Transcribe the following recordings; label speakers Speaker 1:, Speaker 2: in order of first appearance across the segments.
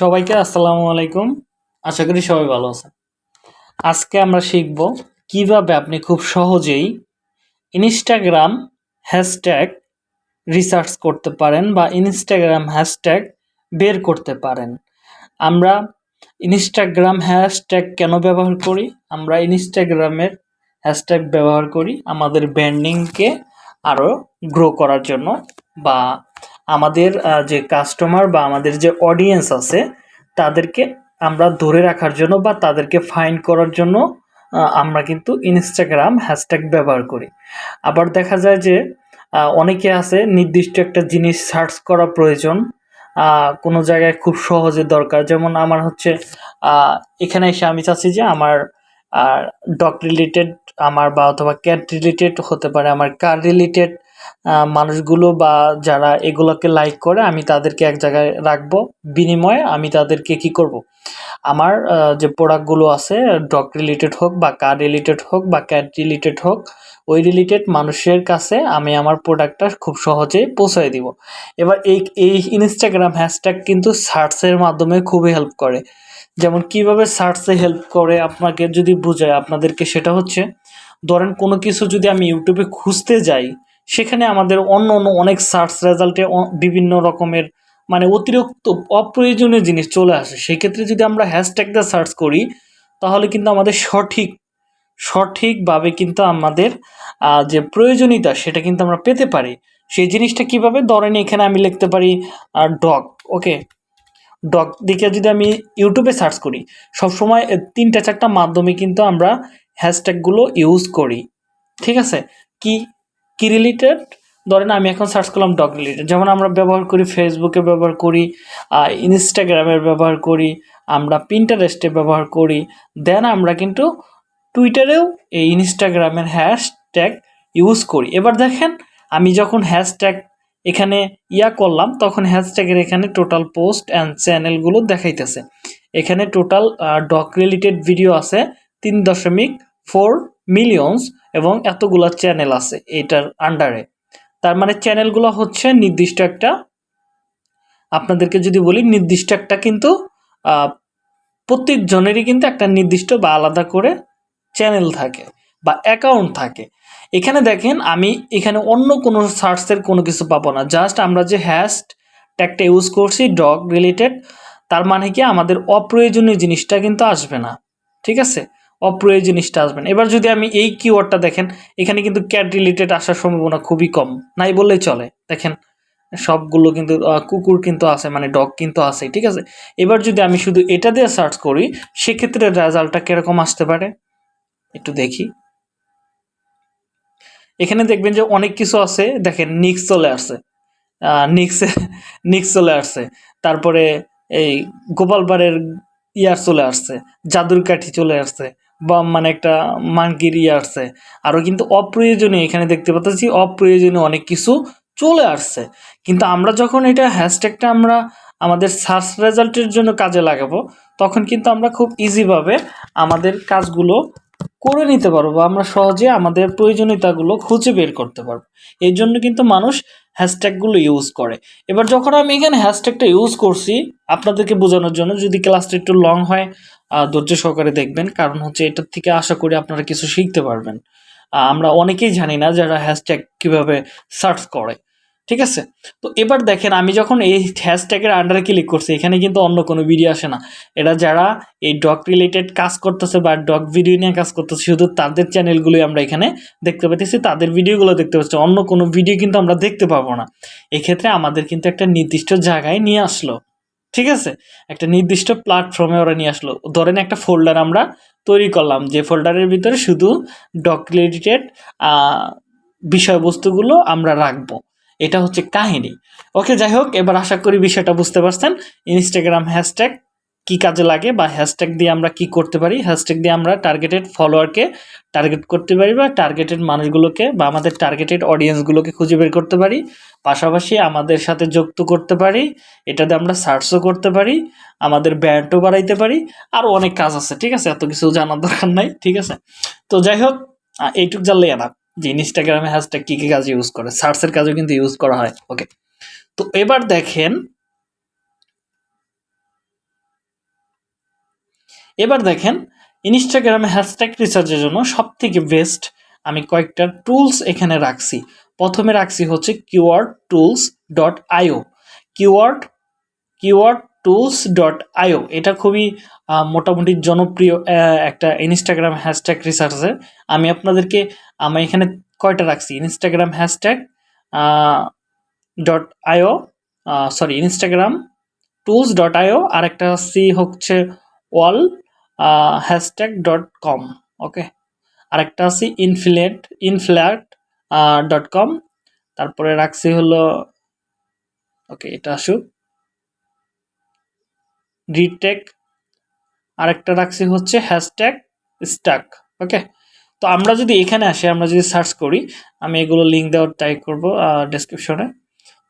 Speaker 1: সবাইকে আসসালামু আলাইকুম। আশা করি সবাই ভালো আছেন। আজকে আমরা শিখব কীভাবে আপনি খুব সহজেই ইনস্টাগ্রাম হ্যাশট্যাগ রিসার্চ করতে পারেন বা ইনস্টাগ্রাম হ্যাশট্যাগ বের করতে পারেন। আমরা ইনস্টাগ্রাম হ্যাশট্যাগ কেন ব্যবহার করি? আমরা ইনস্টাগ্রামের হ্যাশট্যাগ ব্যবহার করি আমাদের ব্র্যান্ডিংকে আরও গ্রো করার জন্য বা আমাদের যে কাস্টমার বা আমাদের যে অডিয়েন্স আছে, তাদেরকে আমরা ধরে রাখার জন্য বা তাদেরকে ফাইন করার জন্য আমরা কিন্তু ইনস্টাগ্রাম হ্যাশট্যাগ ব্যবহার করি। আবার দেখা যায় যে অনেকে আছে নির্দিষ্ট একটা জিনিস সার্চ করা প্রয়োজন কোনো জায়গায় খুব সহজে দরকার। যেমন আমার হচ্ছে এখানে এসে আমি চাচ্ছি যে আমার ডগ রিলেটেড আমার বা অথবা ক্যাট রিলেটেড হতে পারে, আমার কার রিলেটেড মানুষগুলো বা যারা এগুলোকে লাইক করে, আমি তাদেরকে এক জায়গায় রাখব। বিনিময়ে আমি তাদেরকে কি করব? আমার যে প্রোডাক্টগুলো আছে ডগ রিলেটেড হোক বা কার রিলেটেড হোক বা ক্যাট রিলেটেড হোক, ওই রিলেটেড মানুষের কাছে আমি আমার প্রোডাক্টটা খুব সহজেই পৌঁছায় দিব। এবার এই এই ইনস্টাগ্রাম হ্যাশট্যাগ কিন্তু সার্চের মাধ্যমে খুবই হেল্প করে। যেমন কীভাবে সার্চে হেল্প করে আপনাকে যদি বোঝায় আপনাদেরকে সেটা হচ্ছে, ধরেন কোনো কিছু যদি আমি ইউটিউবে খুঁজতে যাই সেখানে আমাদের অন্য অন্য অনেক সার্চ রেজাল্টে বিভিন্ন রকমের মানে অতিরিক্ত অপ্রয়োজনীয় জিনিস চলে আসে। সেক্ষেত্রে যদি আমরা হ্যাশট্যাগ দিয়ে সার্চ করি, তাহলে কিন্তু আমাদের সঠিক, সঠিকভাবে কিন্তু আমাদের যে প্রয়োজনীয়তা সেটা কিন্তু আমরা পেতে পারি। সেই জিনিসটা কীভাবে? ধরেন এখানে আমি লিখতে পারি আর ডগ ওকে ডগ দিকে যদি আমি ইউটিউবে সার্চ করি, সবসময় তিনটা চারটা মাধ্যমে কিন্তু আমরা হ্যাশট্যাগুলো ইউজ করি। ঠিক আছে? কি কি রিলেটেড ধরেন আমি এখন সার্চ করলাম ডগ রিলেটেড যেমন আমরা ব্যবহার করি ফেসবুকে ব্যবহার করি ইনস্টাগ্রামের ব্যবহার করি, আমরা পিন্টারেস্টে ব্যবহার করি দেন আমরা কিন্তু টুইটারেও এই ইনস্টাগ্রামের হ্যাশট্যাগ ইউজ করি। এবার দেখেন, আমি যখন হ্যাশট্যাগ এখানে ইয়া করলাম, তখন হ্যাশট্যাগের এখানে টোটাল পোস্ট অ্যান্ড চ্যানেলগুলো দেখাইতেছে। এখানে টোটাল ডক রিলেটেড ভিডিও আছে তিন দশমিক ফোর মিলিয়নস এবং এতগুলো চ্যানেল আছে এটার আন্ডারে তার মানে চ্যানেলগুলো হচ্ছে নির্দিষ্ট একটা আপনাদেরকে যদি বলি নির্দিষ্ট একটা কিন্তু আহ, প্রত্যেক জনেরই কিন্তু একটা নির্দিষ্ট বা আলাদা করে চ্যানেল থাকে বা অ্যাকাউন্ট থাকে। এখানে দেখেন আমি এখানে অন্য কোনো সার্চের কোনো কিছু পাবো না। জাস্ট আমরা যে হ্যাশ ট্যাগটা ইউজ করছি ডগ রিলেটেড তার মানে কি আমাদের অপ্রয়োজনীয় জিনিসটা কিন্তু আসবে না। ঠিক আছে? অপ্রয়োজনীয় জিনিসটা আসবে না। এবার যদি আমি এই কিওয়ার্ডটা দেখেন, এখানে কিন্তু ক্যাট রিলেটেড আসার সম্ভাবনা খুবই কম। নাই বললেই চলে। দেখেন, সবগুলো কিন্তু কুকুর কিন্তু আছে মানে ডগ কিন্তু আছে, ঠিক আছে? এবার যদি আমি শুধু এটা দিয়ে সার্চ করি, সেক্ষেত্রে রেজাল্টটা কীরকম আসতে পারে? একটু দেখি। এখানে দেখবেন যে অনেক কিছু আছে, দেখেন নিক্স চলে আসছে। নিক্স নিক্স চলে আসছে। তারপরে এই গোপালবাড়ের ইয়ার চলে আসছে, জাদুর কাঠি চলে আসছে। বা মানে একটা মানকির ইয়ে আসছে। আরও কিন্তু অপ্রয়োজনীয়, এখানে দেখতে পাচ্ছি অপ্রয়োজনীয় অনেক কিছু চলে আসছে। কিন্তু আমরা যখন এটা হ্যাশট্যাগটা আমরা আমাদের সার্চ রেজাল্টের জন্য কাজে লাগাবো, তখন কিন্তু আমরা খুব ইজিভাবে আমাদের কাজগুলো করে নিতে পারব বা আমরা সহজে আমাদের প্রয়োজনীয়তাগুলো খুঁজে বের করতে পারব। এই জন্য কিন্তু মানুষ হ্যাশট্যাগুলো ইউজ করে। এবার যখন আমি এখানে হ্যাশট্যাগটা ইউজ করছি, আপনাদেরকে বোঝানোর জন্য যদি ক্লাসটা একটু লং হয় ধৈর্য সহকারে দেখবেন, কারণ হচ্ছে এটার থেকে আশা করি আপনারা কিছু শিখতে পারবেন। আমরা অনেকেই জানি না যারা হ্যাশট্যাগ কীভাবে সার্চ করে। ঠিক আছে? তো এবার দেখেন, আমি যখন এই হ্যাশট্যাগের আন্ডারে ক্লিক করছি, এখানে কিন্তু অন্য কোনো ভিডিও আসে না। এরা যারা এই ডগ রিলেটেড কাজ করতেছে বা ডগ ভিডিও নিয়ে কাজ করতেছে, শুধু তাদের চ্যানেলগুলোই আমরা এখানে দেখতে পাচ্ছি তাদের ভিডিওগুলো দেখতে পাচ্ছি। অন্য কোনো ভিডিও কিন্তু আমরা দেখতে পাবো না। এক্ষেত্রে আমাদের কিন্তু একটা নির্দিষ্ট জায়গায় নিয়ে আসলো। ঠিক আছে? একটা নির্দিষ্ট প্ল্যাটফর্মে ওরা নিয়ে আসলো। ধরেন একটা ফোল্ডার আমরা তৈরি করলাম, যে ফোল্ডারের ভিতরে শুধু ডগ রিলেটেড বিষয়বস্তুগুলো আমরা রাখব। এটা হচ্ছে কাহিনী। ওকে, যাই হোক, এবার আশা করি বিষয়টা বুঝতে পারছেন। ইনস্টাগ্রাম হ্যাশট্যাগ কি কাজে লাগে বা হ্যাশট্যাগ দিয়ে আমরা কি করতে পারি? হ্যাশট্যাগ দিয়ে আমরা টার্গেটেড ফলোয়ারকে টার্গেট করতে পারি বা টার্গেটেড মানুষগুলোকে বা আমাদের টার্গেটেড অডিয়েন্সগুলোকে খুঁজে বের করতে পারি। পাশাপাশি আমাদের সাথে যুক্ত করতে পারি। এটাতে আমরা সার্চও করতে পারি, আমাদের ব্যান্ডও বাড়াইতে পারি আরও অনেক কাজ আছে, ঠিক আছে? এত কিছু জানার দরকার নাই, ঠিক আছে? তো যাই হোক এইটুক জানলে না যে ইনস্টাগ্রামে হ্যাশট্যাগ কী কী কাজে ইউজ করে সার্চের কাজেও কিন্তু ইউজ করা হয় ওকে তো এবার দেখেন এবার দেখেন ইনস্টাগ্রামে হ্যাশট্যাগ রিসার্চের জন্য সব থেকে বেস্ট আমি কয়েকটা টুলস এখানে রাখছি। প্রথমে রাখছি হচ্ছে keyword tools dot IO. Keyword keyword tools dot IO এটা খুবই মোটামুটি জনপ্রিয় একটা ইনস্টাগ্রাম হ্যাশট্যাগ রিসার্চে আমি আপনাদেরকে, আমি এখানে কয়টা রাখছি? Instagram hashtag dot IO sorry Instagram tools dot IO আর একটা সি হচ্ছে ওয়াল হ্যাশট্যাগ ডট কম ওকে আরেকটা আছে ইনফ্লেট ইনফ্ল্যাট ডট কম তারপরে রাখছি হলো ওকে এটা আসুক। রিটেক আরেকটা রাখছি হচ্ছে হ্যাশট্যাগ স্টাক ওকে তো আমরা যদি এখানে আসি, আমরা যদি সার্চ করি, আমি এগুলো লিঙ্ক দেওয়ার ট্রাই করব ডেসক্রিপশনে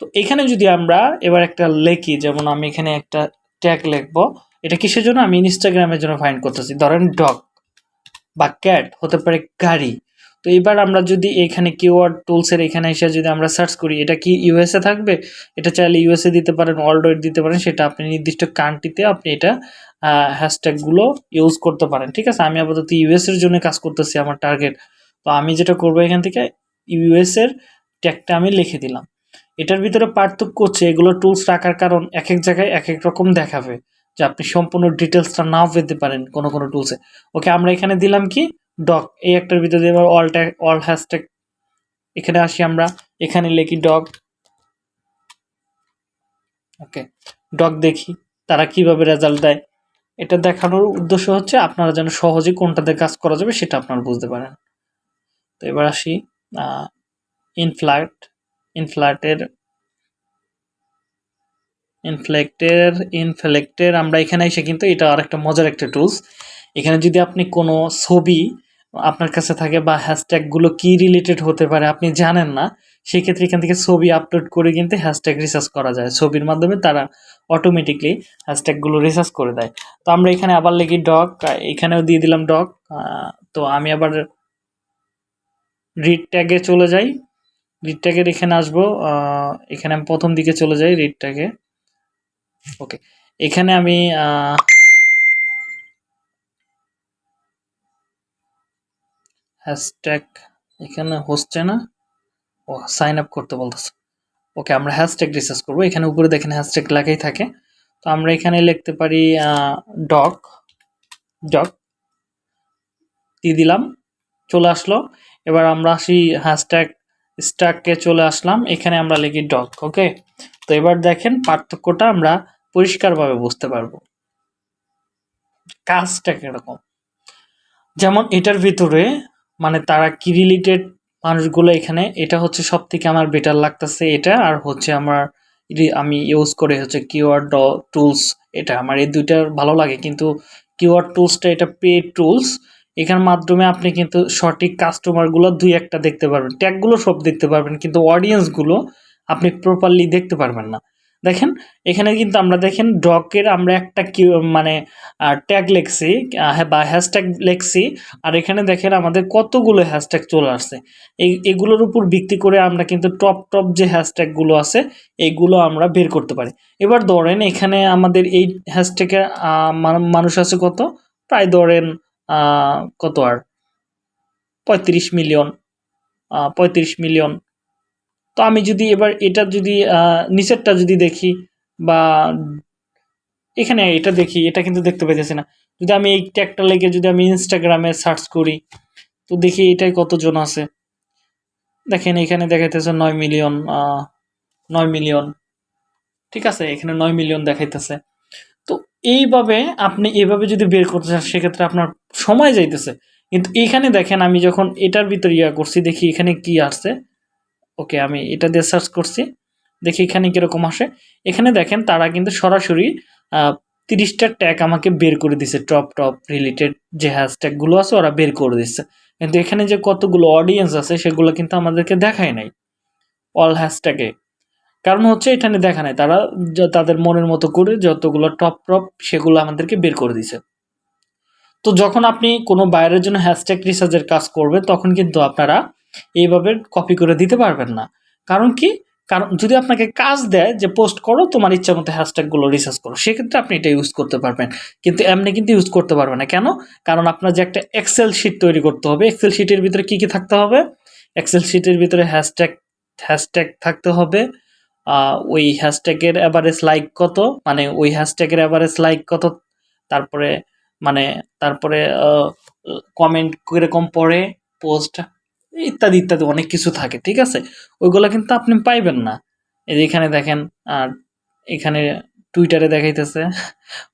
Speaker 1: তো এখানে যদি আমরা এবার একটা লেখি, যেমন আমি এখানে একটা ট্যাগ লিখব, এটা কিসের জন্য? আমি ইনস্টাগ্রামের জন্য ফাইন্ড করতেছি। ধরেন ডগ বা ক্যাট হতে পারে গাড়ি। তো এবার আমরা যদি এখানে কিওয়ার্ড টুলসের এখানে এসে যদি আমরা সার্চ করি, এটা কি ইউএসএ থাকবে? এটা চাইলে ইউএসএ দিতে পারেন ওয়ার্ল্ড দিতে পারেন, সেটা আপনি নির্দিষ্ট কান্ট্রিতে আপনি এটা হ্যাশট্যাগুলো ইউজ করতে পারেন। ঠিক আছে? আমি আপাতত ইউএস এর জন্য কাজ করতেছি আমার টার্গেট তো আমি যেটা করব এখান থেকে ইউএস এর ট্যাগটা আমি লিখে দিলাম। এটার ভিতরে পার্থক্য হচ্ছে, এগুলো টুলস রাখার কারণ এক এক জায়গায় এক এক রকম দেখাবে, যে আপনি সম্পূর্ণ ডিটেলসটা নাও পেতে পারেন কোনো কোনো টুলসে ওকে আমরা এখানে দিলাম কি? ডক এই একটার ভিতরে এবার অল ট্যাগ অল হ্যাশট্যাগ এখানে আসি আমরা, এখানে লিখি ডগ ওকে ডগ দেখি, তারা কীভাবে রেজাল্ট দেয়, এটা দেখানোর উদ্দেশ্য হচ্ছে আপনারা যেন সহজে কোনটাতে কাজ করা যাবে সেটা আপনারা বুঝতে পারেন। তো এবার আসি ইনফ্ল্যাট ইনফ্ল্যাটের ইনফ্লেক্টের ইনফ্লেক্টের আমরা এখানে এসে কিন্তু এটা আর একটা মজার একটা টুলস এখানে যদি আপনি কোনো ছবি আপনার কাছে থাকে বা হ্যাশট্যাগুলো কি রিলেটেড হতে পারে আপনি জানেন না, সেক্ষেত্রে এখান থেকে ছবি আপলোড করে কিন্তু হ্যাশট্যাগ রিসার্চ করা যায়। ছবির মাধ্যমে তারা অটোমেটিকলি হ্যাশট্যাগুলো রিসার্চ করে দেয়। তো আমরা এখানে আবার লিখি ডগ এখানেও দিয়ে দিলাম ডগ তো আমি আবার রিড ট্যাগে চলে যাই। রিড ট্যাগের এখানে আসব এখানে আমি প্রথম দিকে চলে যাই রিড ট্যাগে ওকে এখানে আমি হ্যাশট্যাগ এখানে হচ্ছে না? ও সাইন আপ করতে বলতেছে। ওকে আমরা হ্যাশট্যাগ রিসার্চ করব। এখানে উপরে দেখেন হ্যাশট্যাগ লেখাই থাকে। তো আমরা এখানে লিখতে পারি ডক ডক দিয়ে দিলাম, চলে আসলো। এবার আমরা আসি হ্যাশট্যাগ স্টাককে চলে আসলাম। এখানে আমরা লিখি ডক ওকে তো এবার দেখেন পার্থক্যটা আমরা পরিষ্কারভাবে বুঝতে পারব। কাজটা কীরকম? যেমন এটার ভিতরে মানে তারা কি রিলেটেড মানুষগুলো এখানে? এটা হচ্ছে সব থেকে আমার বেটার লাগতেছে এটা। আর হচ্ছে আমার আমি ইউজ করে হচ্ছে কিওয়ার্ড টুলস এটা আমার এই দুইটার ভালো লাগে। কিন্তু কিওয়ার্ড টুলসটা এটা পে টুলস এখান মাধ্যমে আপনি কিন্তু সঠিক কাস্টমারগুলো দুই একটা দেখতে পারবেন। ট্যাগগুলো সব দেখতে পারবেন। কিন্তু অডিয়েন্সগুলো আপনি প্রপারলি দেখতে পারবেন না। দেখেন, এখানে কিন্তু আমরা দেখেন ডকের আমরা একটা কি মানে ট্যাগ লেখছি বা হ্যাশট্যাগ লেখছি, আর এখানে দেখেন আমাদের কতগুলো হ্যাশট্যাগ চলে আসছে। এই, এগুলোর উপর ভিত্তি করে আমরা কিন্তু টপ টপ যে হ্যাশট্যাগুলো আছে এইগুলো আমরা বের করতে পারি। এবার ধরেন এখানে আমাদের এই হ্যাশট্যাগের মানুষ আছে কত? প্রায় ধরেন কত আর? পঁয়ত্রিশ মিলিয়ন পঁয়ত্রিশ মিলিয়ন তো আমি যদি এবার এটা যদি নিচেরটা যদি দেখি বা এখানে এটা দেখি, এটা কিন্তু দেখতে পাইতেছি না। যদি আমি এই ট্যাগটা লেগে যদি আমি ইনস্টাগ্রামে সার্চ করি, তো দেখি এটাই কতজন আছে। দেখেন এখানে দেখাইতেছে নয় মিলিয়ন নয় মিলিয়ন। ঠিক আছে, এখানে নয় মিলিয়ন দেখাইতেছে। তো এইভাবে আপনি এভাবে যদি বের করতে চান, সেক্ষেত্রে আপনার সময় যাইতেছে। কিন্তু এখানে দেখেন আমি যখন এটার ভিতরে ইয়া করছি, দেখি এখানে কি আসছে। ওকে, আমি এটা দিয়ে সার্চ করছি। দেখি এখানে কীরকম আসে। এখানে দেখেন তারা কিন্তু সরাসরি তিরিশটা ট্যাগ আমাকে বের করে দিছে টপ টপ রিলেটেড যে হ্যাশট্যাগুলো আছে ওরা বের করে দিচ্ছে কিন্তু এখানে যে কতগুলো অডিয়েন্স আছে সেগুলো কিন্তু আমাদেরকে দেখায় নাই অল হ্যাশট্যাগে কারণ হচ্ছে এখানে দেখা নাই, তারা তাদের মনের মতো করে যতগুলো টপ টপ সেগুলো আমাদেরকে বের করে দিছে। তো যখন আপনি কোনো বাইরের জন্য হ্যাশট্যাগ রিসার্চের কাজ করবে, তখন কিন্তু আপনারা এইভাবে কপি করে দিতে পারবেন না। কারণ কি? কারণ যদি আপনাকে কাজ দেয় যে পোস্ট করো, তোমার ইচ্ছা মতো হ্যাশট্যাগুলো রিসার্চ করো, সেক্ষেত্রে আপনি এটা ইউজ করতে পারবেন। কিন্তু এমনি কিন্তু ইউজ করতে পারবেন না। কেন? কারণ আপনার যে একটা এক্সেল শিট তৈরি করতে হবে এক্সেল শিটের ভিতরে কি কি থাকতে হবে? এক্সেল শিটের ভিতরে হ্যাশট্যাগ হ্যাশট্যাগ থাকতে হবে। ওই হ্যাশট্যাগের অ্যাভারেজ লাইক কত? মানে ওই হ্যাশট্যাগের অ্যাভারেজ লাইক কত? তারপরে মানে তারপরে কমেন্ট কীরকম পড়ে? পোস্ট ইত্যাদি ইত্যাদি অনেক কিছু থাকে, ঠিক আছে? ওইগুলো কিন্তু আপনি পাইবেন না। এই যে এখানে দেখেন, আর এখানে টুইটারে দেখাইতেছে,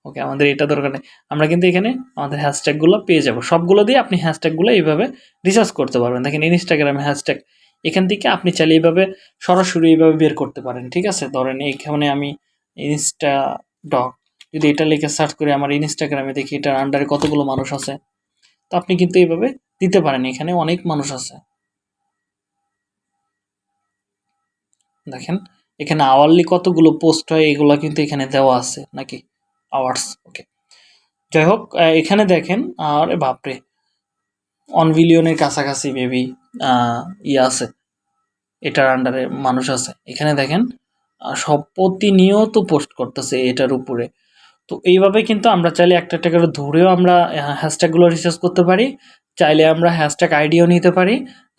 Speaker 1: ওকে, আমাদের এটা দরকার নেই। আমরা কিন্তু এখানে আমাদের হ্যাশট্যাগুলো পেয়ে যাব। সবগুলো দিয়ে আপনি হ্যাশট্যাগুলো এইভাবে রিসার্চ করতে পারবেন। দেখেন ইনস্টাগ্রামে হ্যাশট্যাগ এখান থেকে আপনি চাইলে এইভাবে সরাসরি এইভাবে বের করতে পারেন, ঠিক আছে? ধরেন, এইখানে আমি ইনস্টা ডক যদি এটা লিখে সার্চ করে, আমার ইনস্টাগ্রামে দেখি এটার আন্ডারে কতগুলো মানুষ আছে, তো আপনি কিন্তু এইভাবে দিতে পারেন। এখানে অনেক মানুষ আছে। দেখেন, এখানে আওয়ারলি কতগুলো পোস্ট হয়, এগুলো কিন্তু এখানে দেওয়া আছে নাকি? আওয়ার্স ওকে যাই হোক এখানে দেখেন, আর বাপরে অন বিলিয়নের কাছাকাছি মেবি ইয়ে আছে। এটার আন্ডারে মানুষ আছে। এখানে দেখেন সব প্রতিনিয়ত পোস্ট করতেছে এটার উপরে। তো এইভাবে কিন্তু আমরা চাইলে একটা একটা ধরেও আমরা হ্যাশট্যাগুলো রিসার্চ করতে পারি, চাইলে আমরা হ্যাশট্যাগ আইডিয়াও নিতে পারি।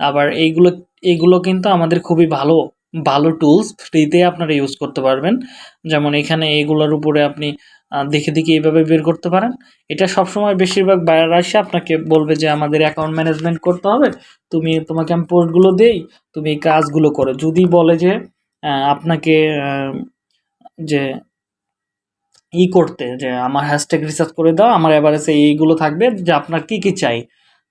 Speaker 1: আবার এইগুলো এইগুলো কিন্তু আমাদের খুবই ভালো ভালো টুলস ফ্রিতে আপনারা ইউজ করতে পারবেন। যেমন এখানে এইগুলোর উপরে আপনি দেখে দেখে এইভাবে বের করতে পারেন। এটা সবসময় বেশিরভাগ বায়ার আসে, আপনাকে বলবে যে, আমাদের অ্যাকাউন্ট ম্যানেজমেন্ট করতে হবে। তুমি, তোমাকে আমি পোস্টগুলো দেই, তুমি এই কাজগুলো করো। যদি বলে যে আপনাকে যে, ই করতে, যে, আমার হ্যাশট্যাগ রিসার্চ করে দাও, আমার এভারেজে এইগুলো থাকবে, যে, আপনার কি কি চাই?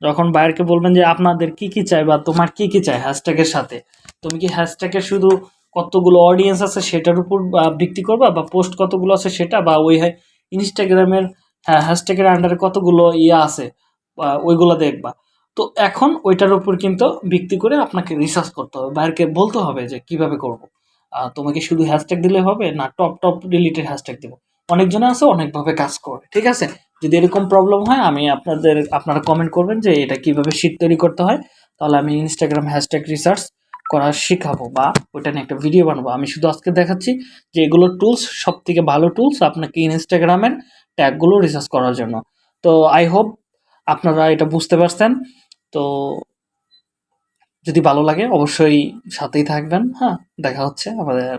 Speaker 1: যখন বায়ারকে বলবেন যে, আপনাদের কি কি চাই বা তোমার কি কি চাই হ্যাশট্যাগের সাথে? তুমি কি হ্যাশট্যাগের শুধু কতগুলো অডিয়েন্স আছে সেটার উপর ভিত্তি করবা? বা পোস্ট কতগুলো আছে সেটা? বা ওই ইনস্টাগ্রামের হ্যাশট্যাগের আন্ডারে কতগুলো ইয়ে আছে ওইগুলো দেখবা। তো এখন ওইটার উপর কিন্তু ভিত্তি করে আপনাকে রিসার্চ করতে হবে। বায়ারকে বলতে হবে যে কীভাবে করব। তোমাকে শুধু হ্যাশট্যাগ দিলে হবে না টপ টপ রিলেটেড হ্যাশট্যাগ দেবো। অনেকজন আছে, অনেকভাবে কাজ করে, ঠিক আছে? যদি এরকম প্রবলেম হয়, আমি আপনাদের, আপনারা কমেন্ট করবেন যে এটা কীভাবে শীট তৈরি করতে হয়। তাহলে আমি ইনস্টাগ্রাম হ্যাশট্যাগ রিসার্চ করা শেখাবো বা ওটা নিয়ে একটা ভিডিও বানাবো। আমি শুধু আজকে দেখাচ্ছি যে এগুলো টুলস সব থেকে ভালো টুলস আপনাকে ইনস্টাগ্রামের ট্যাগগুলো রিসার্চ করার জন্য। তো আই হোপ আপনারা এটা বুঝতে পারছেন। তো যদি ভালো লাগে অবশ্যই সাথেই থাকবেন। হ্যাঁ দেখা হচ্ছে আমাদের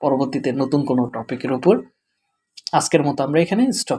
Speaker 1: পরবর্তীতে নতুন কোনো টপিকের উপর। আজকের মতো আমরা এখানে স্টপ